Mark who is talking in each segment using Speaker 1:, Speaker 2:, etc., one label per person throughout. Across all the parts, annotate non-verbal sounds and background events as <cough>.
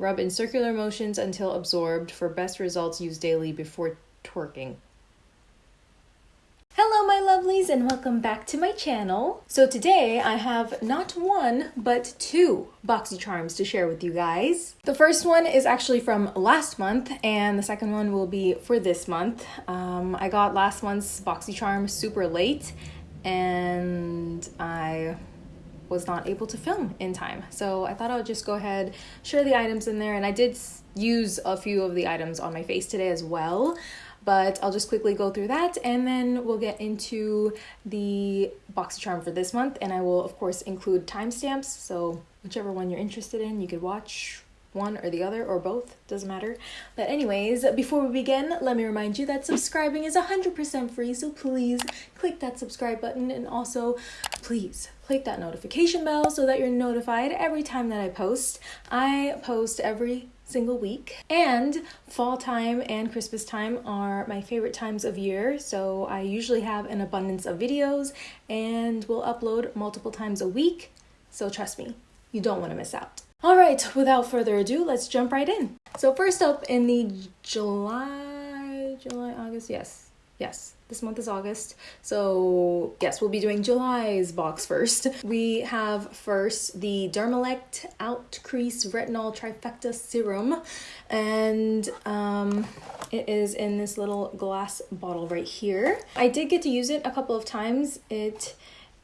Speaker 1: Rub in circular motions until absorbed. For best results, use daily before twerking. Hello my lovelies and welcome back to my channel. So today I have not one but two boxy charms to share with you guys. The first one is actually from last month and the second one will be for this month. Um, I got last month's boxy charm super late and I was not able to film in time. So I thought I would just go ahead, share the items in there and I did use a few of the items on my face today as well but I'll just quickly go through that and then we'll get into the BoxyCharm for this month and I will of course include timestamps so whichever one you're interested in you could watch one or the other or both doesn't matter but anyways before we begin let me remind you that subscribing is 100% free so please click that subscribe button and also please click that notification bell so that you're notified every time that I post I post every single week. And fall time and Christmas time are my favorite times of year, so I usually have an abundance of videos and will upload multiple times a week. So trust me, you don't want to miss out. All right, without further ado, let's jump right in. So first up in the July, July, August, yes, yes, this month is August. So yes, we'll be doing July's box first. <laughs> We have first the Dermelect Out Crease Retinol Trifecta Serum. And um, it is in this little glass bottle right here. I did get to use it a couple of times. It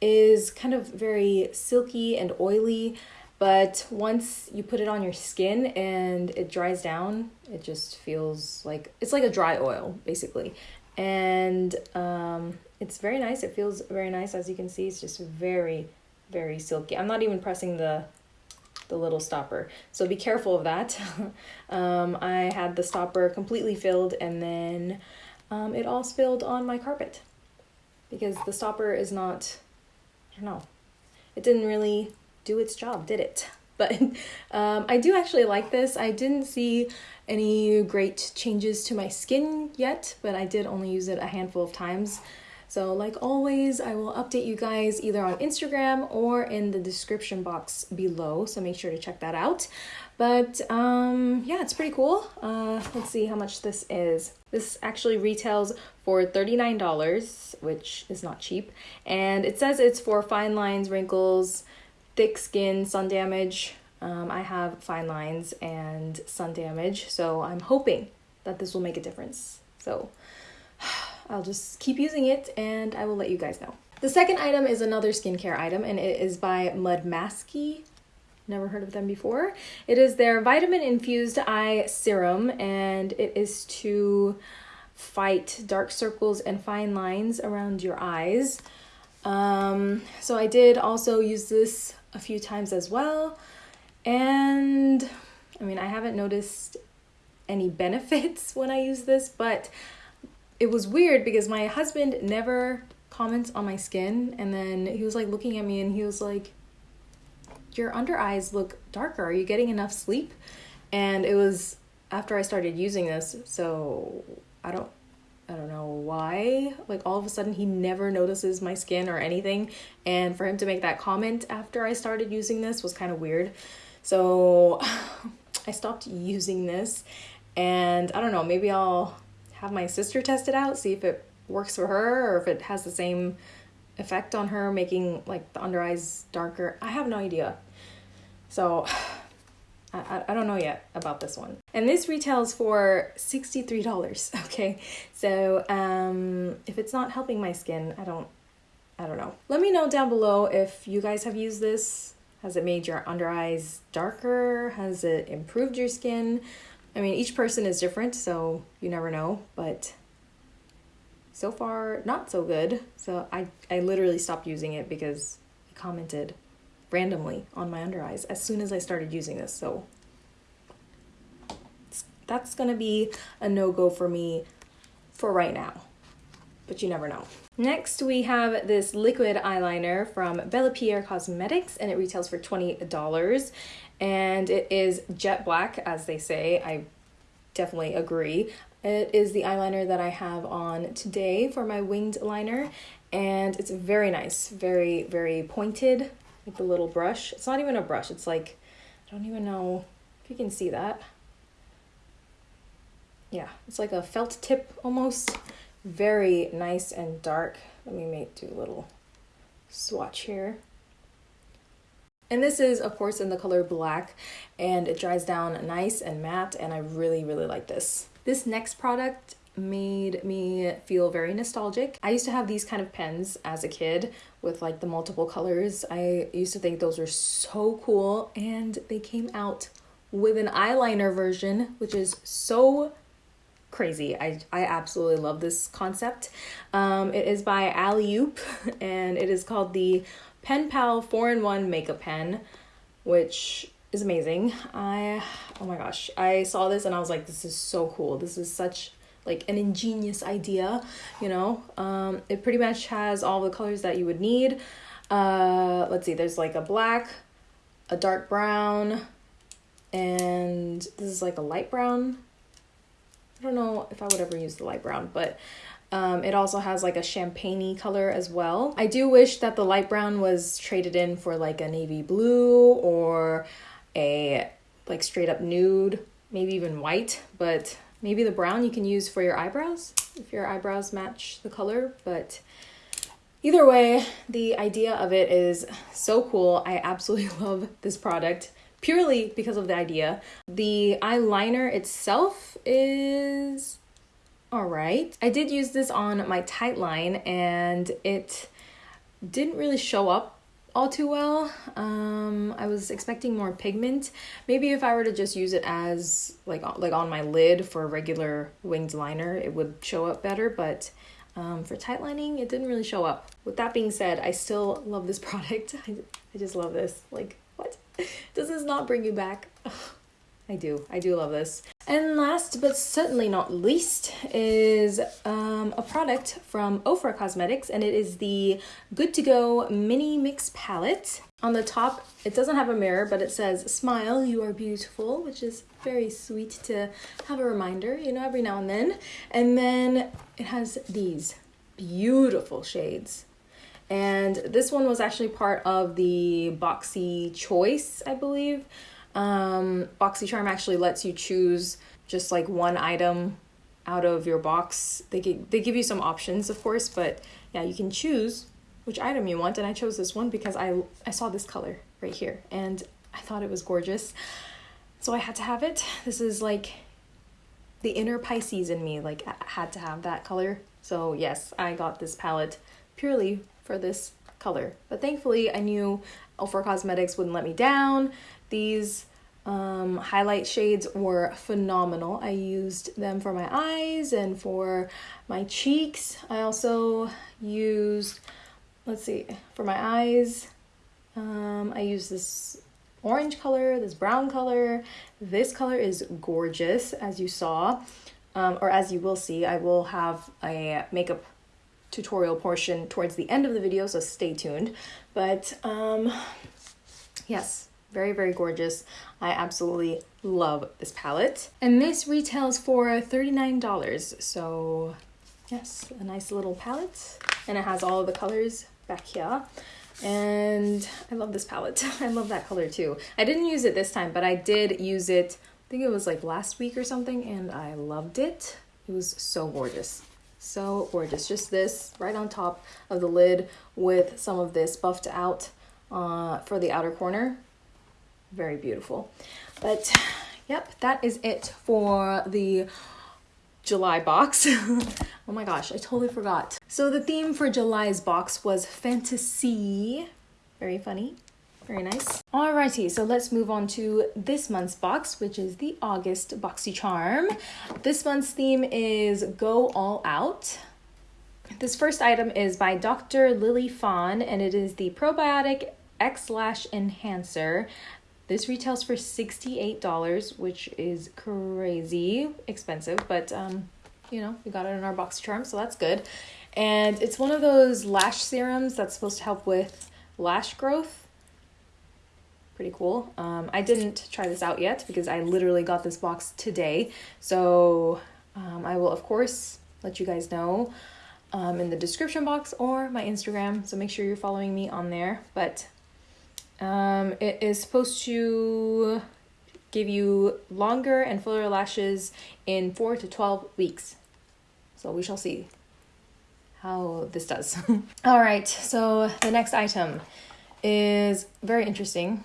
Speaker 1: is kind of very silky and oily but once you put it on your skin and it dries down it just feels like it's like a dry oil basically and um, it's very nice. It feels very nice. As you can see, it's just very, very silky. I'm not even pressing the the little stopper. So be careful of that. <laughs> um, I had the stopper completely filled and then um, it all spilled on my carpet because the stopper is not, I don't know, it didn't really do its job, did it? <laughs> But um, I do actually like this. I didn't see any great changes to my skin yet, but I did only use it a handful of times. So like always, I will update you guys either on Instagram or in the description box below, so make sure to check that out. But um, yeah, it's pretty cool. Uh, let's see how much this is. This actually retails for $39, which is not cheap. And it says it's for fine lines, wrinkles, thick skin, sun damage, um, I have fine lines and sun damage, so I'm hoping that this will make a difference. So <sighs> I'll just keep using it and I will let you guys know. The second item is another skincare item and it is by Mud Masky. Never heard of them before. It is their vitamin infused eye serum and it is to fight dark circles and fine lines around your eyes. Um, so I did also use this a few times as well. And I mean, I haven't noticed any benefits <laughs> when I use this, but it was weird because my husband never comments on my skin. And then he was like looking at me and he was like, Your under eyes look darker. Are you getting enough sleep? And it was after I started using this. So I don't I don't know why. Like all of a sudden he never notices my skin or anything. And for him to make that comment after I started using this was kind of weird. So <sighs> I stopped using this and I don't know, maybe I'll have my sister test it out, see if it works for her or if it has the same effect on her, making like the under eyes darker. I have no idea. So <sighs> I, I don't know yet about this one. And this retails for $63, <laughs> okay? So um, if it's not helping my skin, I don't, I don't know. Let me know down below if you guys have used this has it made your under eyes darker? Has it improved your skin? I mean, each person is different, so you never know, but so far, not so good. So I, I literally stopped using it because he commented randomly on my under eyes as soon as I started using this. So that's to be a no-go for me for right now but you never know. Next, we have this liquid eyeliner from Bella Pierre Cosmetics, and it retails for $20. And it is jet black, as they say. I definitely agree. It is the eyeliner that I have on today for my winged liner, and it's very nice, very, very pointed, like the little brush. It's not even a brush, it's like, I don't even know If you can see that. Yeah, it's like a felt tip almost. Very nice and dark. Let me make do a little swatch here. And this is, of course, in the color black, and it dries down nice and matte, and I really, really like this. This next product made me feel very nostalgic. I used to have these kind of pens as a kid with like the multiple colors. I used to think those were so cool, and they came out with an eyeliner version, which is so crazy. I, I absolutely love this concept. Um, it is by Alleyoop <laughs> and it is called the Pen Pal 4-in-1 Makeup Pen, which is amazing. I, oh my gosh, I saw this and I was like, this is so cool. This is such like an ingenious idea, you know? Um, it pretty much has all the colors that you would need. Uh, let's see, there's like a black, a dark brown, and this is like a light brown I don't know if I would ever use the light brown, but um, it also has like a champagne color as well. I do wish that the light brown was traded in for like a navy blue or a like straight up nude, maybe even white, but maybe the brown you can use for your eyebrows if your eyebrows match the color. But either way, the idea of it is so cool. I absolutely <laughs> love this product purely because of the idea. The eyeliner itself is all right. I did use this on my tight line and it didn't really show up all too well. Um, I was expecting more pigment. Maybe if I were to just use it as like like on my lid for a regular winged liner, it would show up better, but um, for tight lining, it didn't really show up. With that being said, I still love this <laughs> product. I, I just love this. Like? Does this not bring you back? <sighs> I do. I do love this. And last but certainly not least is um, a product from Ofra Cosmetics, and it is the Good to Go Mini Mix Palette. On the top, it doesn't have a mirror, but it says, Smile, you are beautiful, which is very sweet to have a reminder, you know, every now and then. And then it has these beautiful shades. And this one was actually part of the Boxy Choice, I believe. Um, BoxyCharm actually lets you choose just like one item out of your box. They give, they give you some options, of course, but yeah, you can choose which item you want. And I chose this one because I, I saw this color right here and I thought it was gorgeous. So I had to have it. This is like the inner Pisces in me, like I had to have that color. So yes, I got this palette purely for this color. But thankfully, I knew Ofra Cosmetics wouldn't let me down. These um, highlight shades were phenomenal. I used them for my eyes and for my cheeks. I also used, let's see, for my eyes, um, I used this orange color, this brown color. This color is gorgeous, as you saw, um, or as you will see. I will have a makeup tutorial portion towards the end of the video, so stay tuned. But um, yes, very, very gorgeous. I absolutely love this palette. And this retails for $39. So yes, a nice little palette. And it has all the colors back here. And I love this palette. <laughs> I love that color too. I didn't use it this time, but I did use it, I think it was like last week or something, and I loved it. It was so gorgeous. So gorgeous. Just this right on top of the lid with some of this buffed out uh, for the outer corner. Very beautiful. But <sighs> yep, that is it for the July box. <laughs> oh my gosh, I totally forgot. So the theme for July's box was fantasy. Very funny. Very nice. Alrighty, so let's move on to this month's box, which is the August BoxyCharm. This month's theme is Go All Out. This first item is by Dr. Lily Fawn, and it is the Probiotic X-Lash Enhancer. This retails for $68, which is crazy expensive, but um, you know, we got it in our box charm, so that's good. And it's one of those lash serums that's supposed to help with lash growth pretty cool. Um, I didn't try this out yet because I literally got this box today. So um, I will, of course, let you guys know um, in the description box or my Instagram. So make sure you're following me on there. But um, it is supposed to give you longer and fuller lashes in 4 to 12 weeks. So we shall see how this does. <laughs> All right, so the next item is very interesting.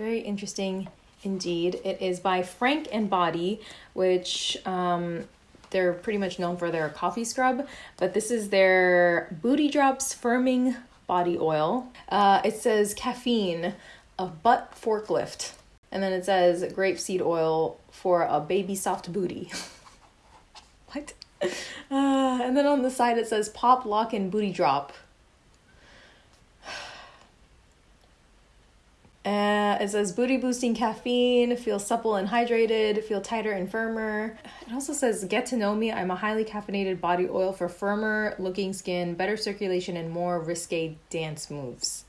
Speaker 1: Very interesting indeed. It is by Frank and Body, which um, they're pretty much known for their coffee scrub, but this is their Booty Drops Firming Body Oil. Uh, it says caffeine, a butt forklift. And then it says grapeseed oil for a baby soft booty. <laughs> what? Uh, and then on the side it says pop, lock, and booty drop. Uh, it says booty boosting caffeine, feel supple and hydrated, feel tighter and firmer. It also says get to know me. I'm a highly caffeinated body oil for firmer looking skin, better circulation, and more risque dance moves.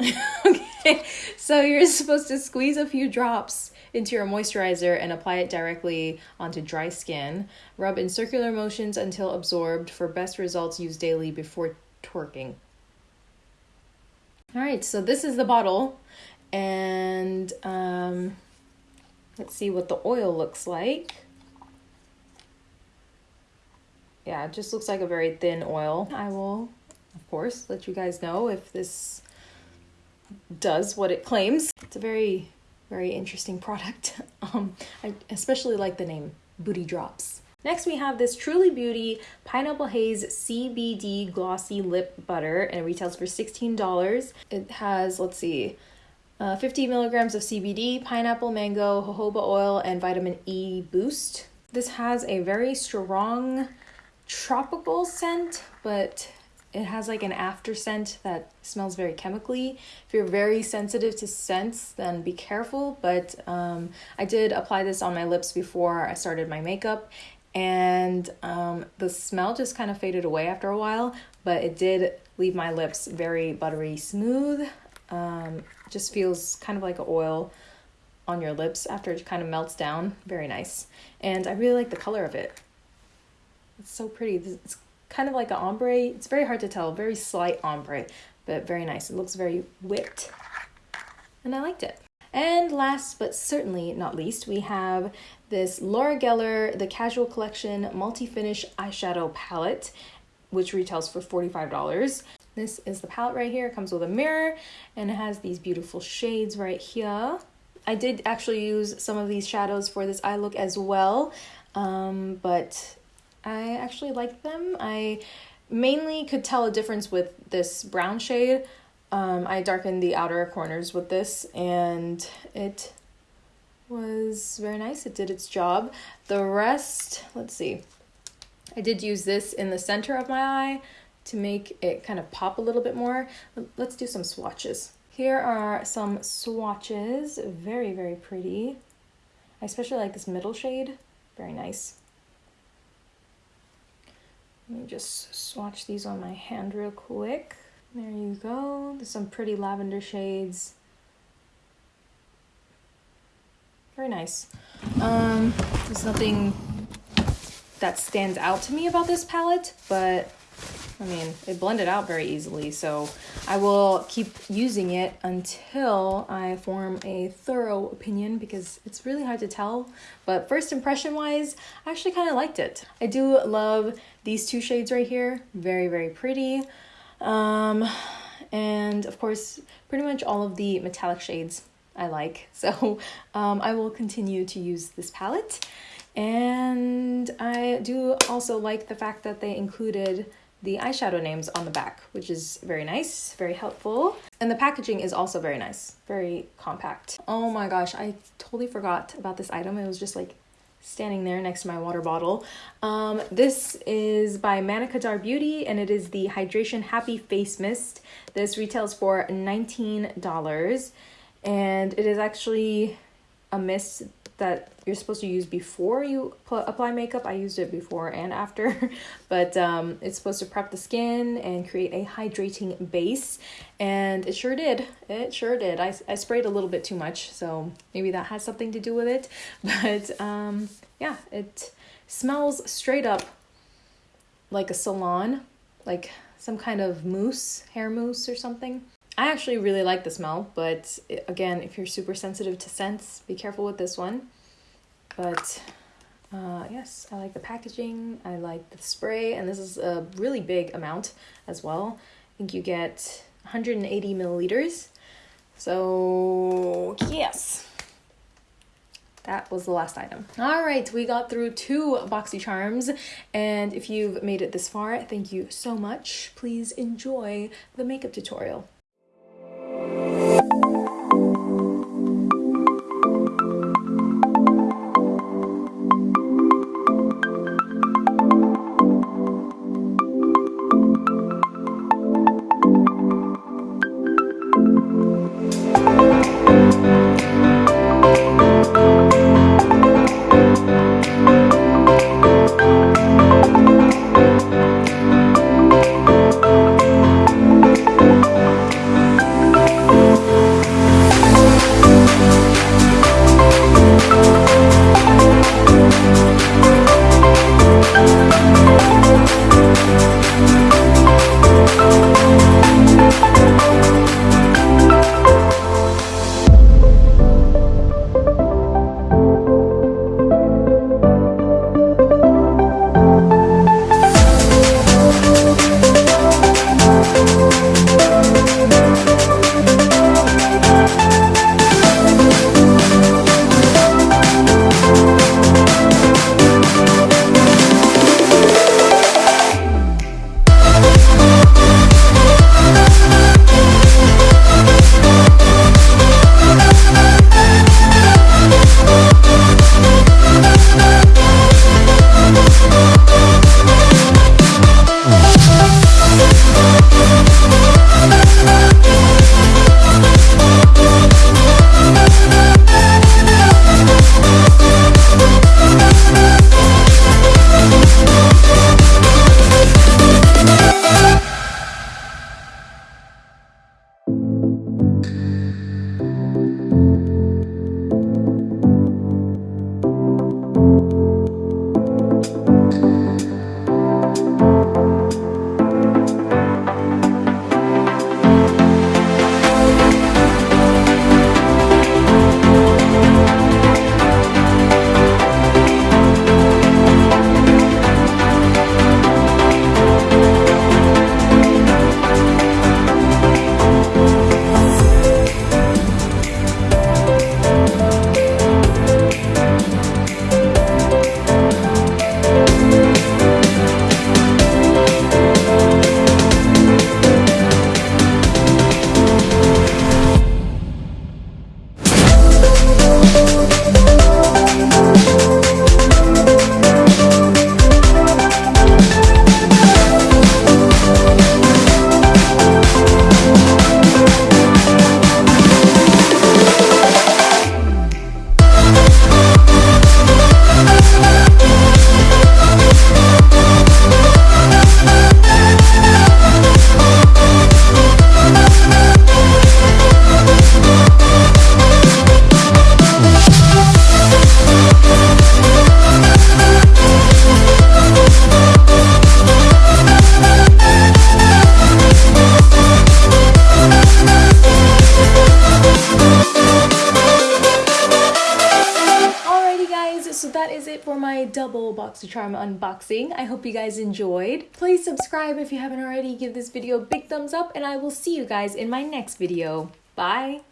Speaker 1: <laughs> okay, so you're supposed to squeeze a few drops into your moisturizer and apply it directly onto dry skin. Rub in circular motions until absorbed. For best results, use daily before twerking. All right, so this is the bottle, and um, let's see what the oil looks like. Yeah, it just looks like a very thin oil. I will, of course, let you guys know if this does what it claims. It's a very, very interesting product. <laughs> Um, I especially like the name Booty Drops. Next, we have this Truly Beauty Pineapple Haze CBD Glossy Lip Butter, and it retails for $16. It has, let's see, uh, 50 milligrams of CBD, pineapple, mango, jojoba oil, and vitamin E boost. This has a very strong tropical scent, but it has like an after scent that smells very chemically. If you're very sensitive to scents, then be careful. But um, I did apply this on my lips before I started my makeup, and um, the smell just kind of faded away after a while, but it did leave my lips very buttery smooth. Um, just feels kind of like oil on your lips after it kind of melts down. Very nice. And I really like the color of it. It's so pretty. It's kind of like an ombre. It's very hard to tell, very slight ombre, but very nice. It looks very whipped. And I liked it. And last but certainly not least, we have this Laura Geller The Casual Collection Multi-Finish Eyeshadow Palette, which retails for $45. This is the palette right here. It comes with a mirror and it has these beautiful shades right here. I did actually use some of these shadows for this eye look as well, um, but I actually like them. I mainly could tell a difference with this brown shade um, I darkened the outer corners with this and it was very nice. It did its job. The rest, let's see. I did use this in the center of my eye to make it kind of pop a little bit more. Let's do some swatches. Here are some swatches. Very, very pretty. I especially like this middle shade. Very nice. Let me just swatch these on my hand real quick. There you go. There's some pretty lavender shades. Very nice. Um, there's nothing that stands out to me about this palette, but I mean, it blended out very easily, so I will keep using it until I form a thorough opinion because it's really hard to tell. But first impression wise, I actually kind of liked it. I do love these two shades right here. Very, very pretty. Um, and of course, pretty much all of the metallic shades I like. <laughs> So um, I will continue to use this palette. And I do also like the fact that they included the eyeshadow names on the back, which is very nice, very helpful. And the packaging is also very nice, very compact. Oh my gosh, I totally forgot about this item. It was just like standing there next to my water bottle. Um, this is by Manna Kadar Beauty and it is the Hydration Happy Face Mist. This retails for $19 and it is actually a mist that you're supposed to use before you apply makeup. I used it before and after, <laughs> but um, it's supposed to prep the skin and create a hydrating base. And it sure did. It sure did. I, I sprayed a little bit too much, so maybe that has something to do with it. <laughs> But um, yeah, it smells straight up like a salon, like some kind of mousse, hair mousse or something. I actually really like the smell, but again, if you're super sensitive to scents, be careful with this one. But uh, yes, I like the packaging, I like the spray, and this is a really big amount as well. I think you get 180 milliliters. So, yes. That was the last item. All right, we got through two boxy charms, and if you've made it this far, thank you so much. Please enjoy the makeup tutorial. Unboxing. I hope you guys enjoyed. Please subscribe if you haven't already. Give this video a big thumbs up and I will see you guys in my next video. Bye!